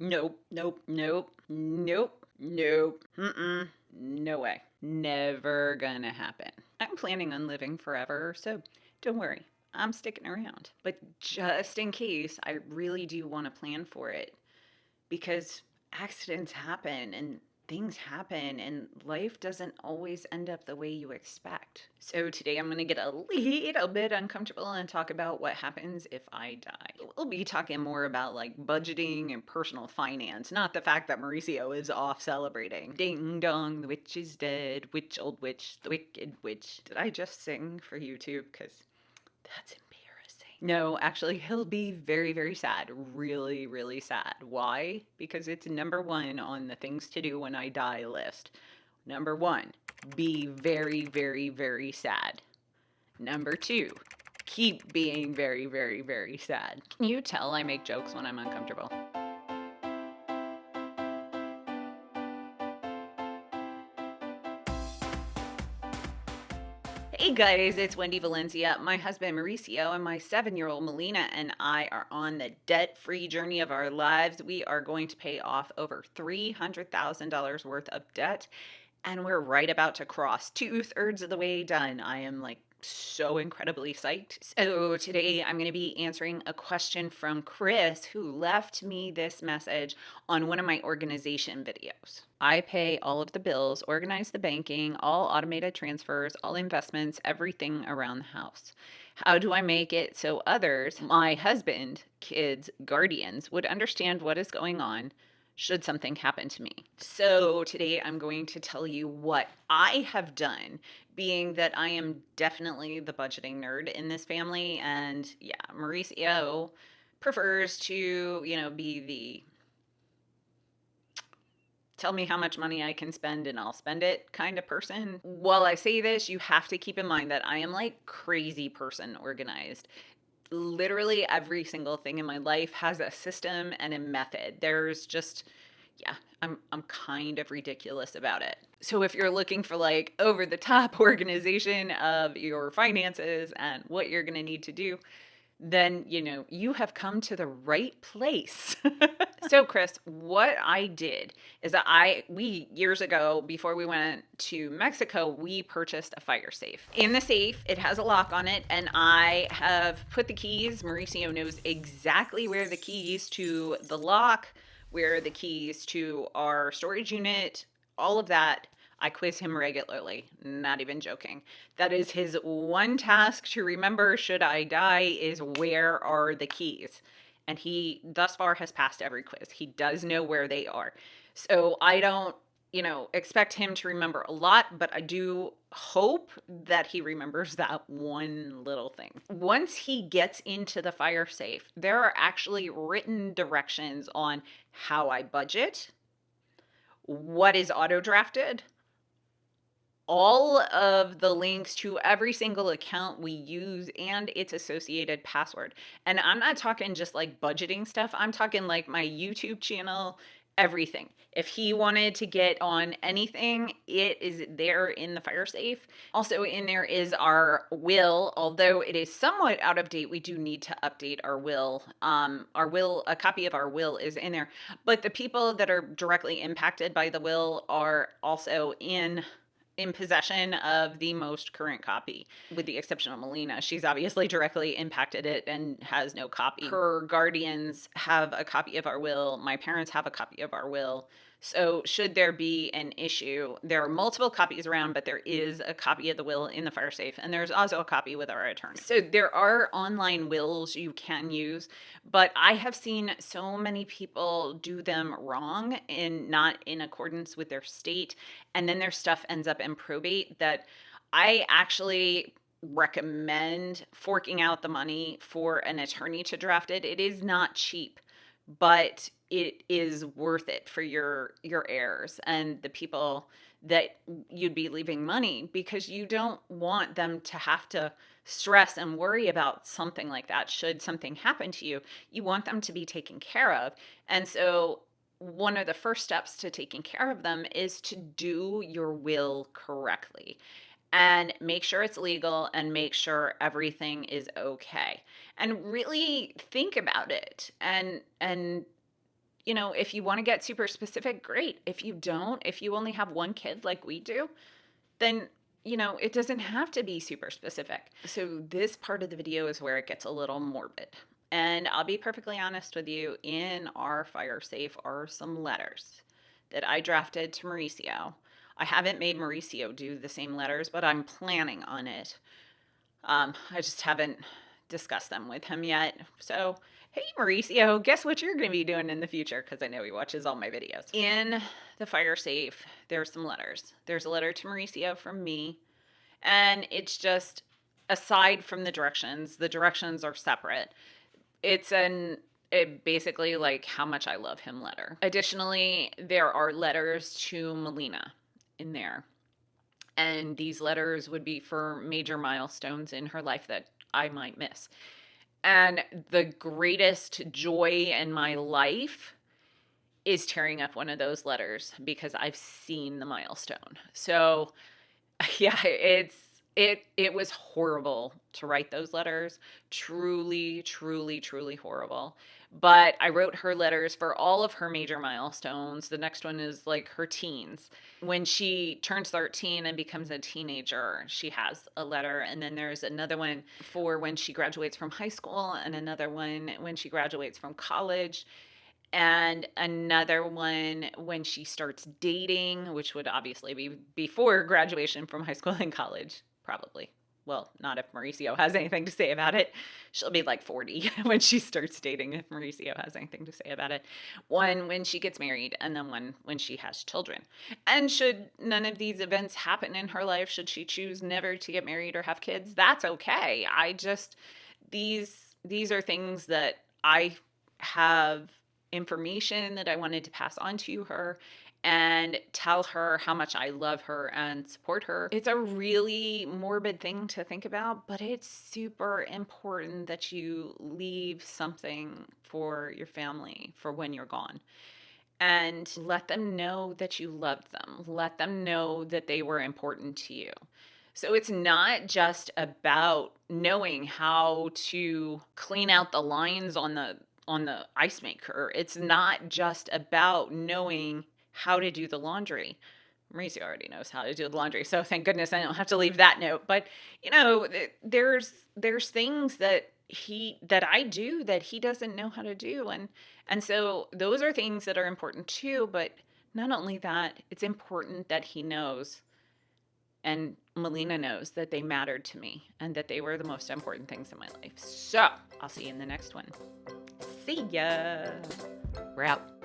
Nope, nope, nope, nope, nope, mm-mm, no way. Never gonna happen. I'm planning on living forever, so don't worry. I'm sticking around. But just in case, I really do want to plan for it because accidents happen and things happen and life doesn't always end up the way you expect. So today I'm going to get a little bit uncomfortable and talk about what happens if I die. We'll be talking more about like budgeting and personal finance, not the fact that Mauricio is off celebrating. Ding dong, the witch is dead. Witch, old witch, the wicked witch. Did I just sing for YouTube? Because that's no, actually, he'll be very, very sad. Really, really sad. Why? Because it's number one on the things to do when I die list. Number one, be very, very, very sad. Number two, keep being very, very, very sad. Can you tell I make jokes when I'm uncomfortable? Hey guys, it's Wendy Valencia. My husband Mauricio and my seven year old Melina and I are on the debt free journey of our lives. We are going to pay off over $300,000 worth of debt, and we're right about to cross two thirds of the way done. I am like so incredibly psyched. So, today I'm going to be answering a question from Chris who left me this message on one of my organization videos. I pay all of the bills, organize the banking, all automated transfers, all investments, everything around the house. How do I make it so others, my husband, kids, guardians, would understand what is going on? Should something happen to me. So today I'm going to tell you what I have done, being that I am definitely the budgeting nerd in this family. And yeah, Mauricio prefers to, you know, be the tell me how much money I can spend and I'll spend it kind of person. While I say this, you have to keep in mind that I am like crazy person organized literally every single thing in my life has a system and a method. There's just yeah, I'm I'm kind of ridiculous about it. So if you're looking for like over the top organization of your finances and what you're going to need to do, then you know you have come to the right place. so Chris, what I did is that I we years ago before we went to Mexico, we purchased a fire safe. In the safe, it has a lock on it and I have put the keys, Mauricio knows exactly where the keys to the lock, where the keys to our storage unit, all of that I quiz him regularly, not even joking. That is his one task to remember should I die is where are the keys? And he thus far has passed every quiz. He does know where they are. So I don't, you know, expect him to remember a lot, but I do hope that he remembers that one little thing. Once he gets into the fire safe, there are actually written directions on how I budget, what is auto drafted, all of the links to every single account we use and its associated password. And I'm not talking just like budgeting stuff, I'm talking like my YouTube channel, everything. If he wanted to get on anything, it is there in the fire safe. Also, in there is our will, although it is somewhat out of date. We do need to update our will. Um, our will, a copy of our will is in there, but the people that are directly impacted by the will are also in in possession of the most current copy, with the exception of Melina. She's obviously directly impacted it and has no copy. Her guardians have a copy of our will. My parents have a copy of our will. So, should there be an issue, there are multiple copies around, but there is a copy of the will in the fire safe, and there's also a copy with our attorney. So, there are online wills you can use, but I have seen so many people do them wrong and not in accordance with their state, and then their stuff ends up in probate that I actually recommend forking out the money for an attorney to draft it. It is not cheap, but it is worth it for your your heirs and the people that you'd be leaving money because you don't want them to have to stress and worry about something like that should something happen to you. You want them to be taken care of. And so one of the first steps to taking care of them is to do your will correctly and make sure it's legal and make sure everything is okay. And really think about it and and you know, if you want to get super specific, great. If you don't, if you only have one kid like we do, then you know, it doesn't have to be super specific. So this part of the video is where it gets a little morbid. And I'll be perfectly honest with you, in our fire safe are some letters that I drafted to Mauricio. I haven't made Mauricio do the same letters, but I'm planning on it. Um, I just haven't discussed them with him yet. So, hey, Mauricio, guess what you're going to be doing in the future? Because I know he watches all my videos. In the fire safe, there's some letters. There's a letter to Mauricio from me, and it's just aside from the directions, the directions are separate. It's an it basically like how much I love him letter. Additionally, there are letters to Melina in there. And these letters would be for major milestones in her life that I might miss. And the greatest joy in my life is tearing up one of those letters because I've seen the milestone. So, yeah, it's it it was horrible to write those letters. Truly, truly, truly horrible. But I wrote her letters for all of her major milestones. The next one is like her teens. When she turns 13 and becomes a teenager, she has a letter. And then there's another one for when she graduates from high school, and another one when she graduates from college and another one when she starts dating, which would obviously be before graduation from high school and college, probably. Well, not if Mauricio has anything to say about it. She'll be like 40 when she starts dating, if Mauricio has anything to say about it. One when she gets married, and then one when she has children. And should none of these events happen in her life, should she choose never to get married or have kids, that's okay. I just, these, these are things that I have information that I wanted to pass on to her and tell her how much I love her and support her. It's a really morbid thing to think about, but it's super important that you leave something for your family for when you're gone. And let them know that you loved them. Let them know that they were important to you. So it's not just about knowing how to clean out the lines on the on the ice maker. It's not just about knowing how to do the laundry. Mauricio already knows how to do the laundry, so thank goodness I don't have to leave that note. But you know, there's there's things that he that I do that he doesn't know how to do, and and so those are things that are important too. But not only that, it's important that he knows and Melina knows that they mattered to me and that they were the most important things in my life. So I'll see you in the next one. See ya. We're out.